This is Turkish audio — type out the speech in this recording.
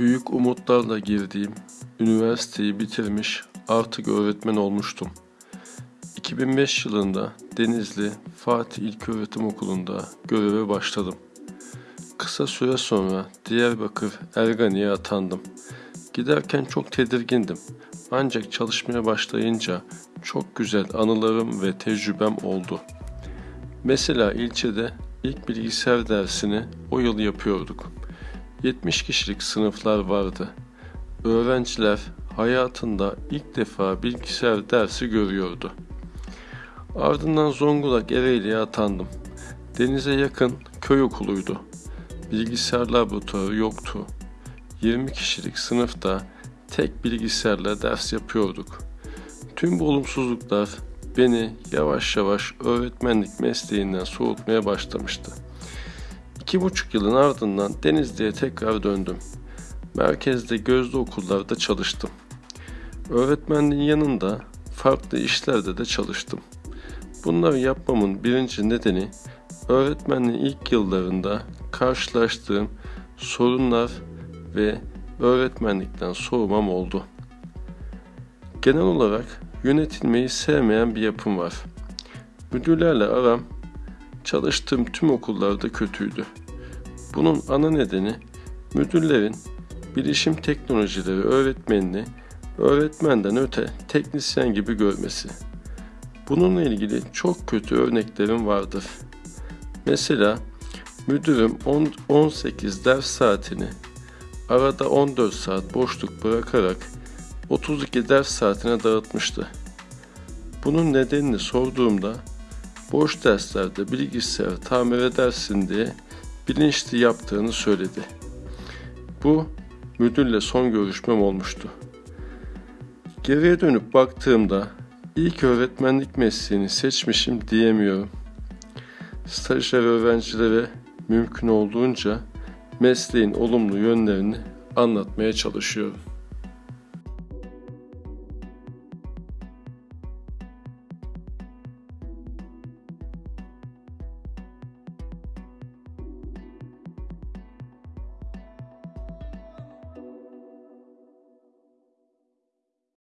Büyük umutlarla girdiğim üniversiteyi bitirmiş artık öğretmen olmuştum. 2005 yılında Denizli Fatih İlköğretim Okulu'nda göreve başladım. Kısa süre sonra Diyarbakır Ergani'ye atandım. Giderken çok tedirgindim. Ancak çalışmaya başlayınca çok güzel anılarım ve tecrübem oldu. Mesela ilçede ilk bilgisayar dersini o yıl yapıyorduk. 70 kişilik sınıflar vardı. Öğrenciler hayatında ilk defa bilgisayar dersi görüyordu. Ardından Zonguldak Ereğli'ye atandım. Denize yakın köy okuluydu. Bilgisayar laboratuvarı yoktu. 20 kişilik sınıfta tek bilgisayarla ders yapıyorduk. Tüm bu olumsuzluklar beni yavaş yavaş öğretmenlik mesleğinden soğutmaya başlamıştı. İki buçuk yılın ardından Denizli'ye tekrar döndüm. Merkezde gözlü okullarda çalıştım. Öğretmenliğin yanında farklı işlerde de çalıştım. Bunları yapmamın birinci nedeni öğretmenliğin ilk yıllarında karşılaştığım sorunlar ve öğretmenlikten soğumam oldu. Genel olarak yönetilmeyi sevmeyen bir yapım var. Müdürlerle aram çalıştığım tüm okullarda kötüydü. Bunun ana nedeni müdürlerin bilişim teknolojileri öğretmenini öğretmenden öte teknisyen gibi görmesi. Bununla ilgili çok kötü örneklerim vardır. Mesela müdürüm 10, 18 ders saatini arada 14 saat boşluk bırakarak 32 ders saatine dağıtmıştı. Bunun nedenini sorduğumda boş derslerde bilgisayar tamir edersin diye bilinçli yaptığını söyledi. Bu müdürle son görüşmem olmuştu. Geriye dönüp baktığımda ilk öğretmenlik mesleğini seçmişim diyemiyorum. Stajyer öğrencilere mümkün olduğunca mesleğin olumlu yönlerini anlatmaya çalışıyorum.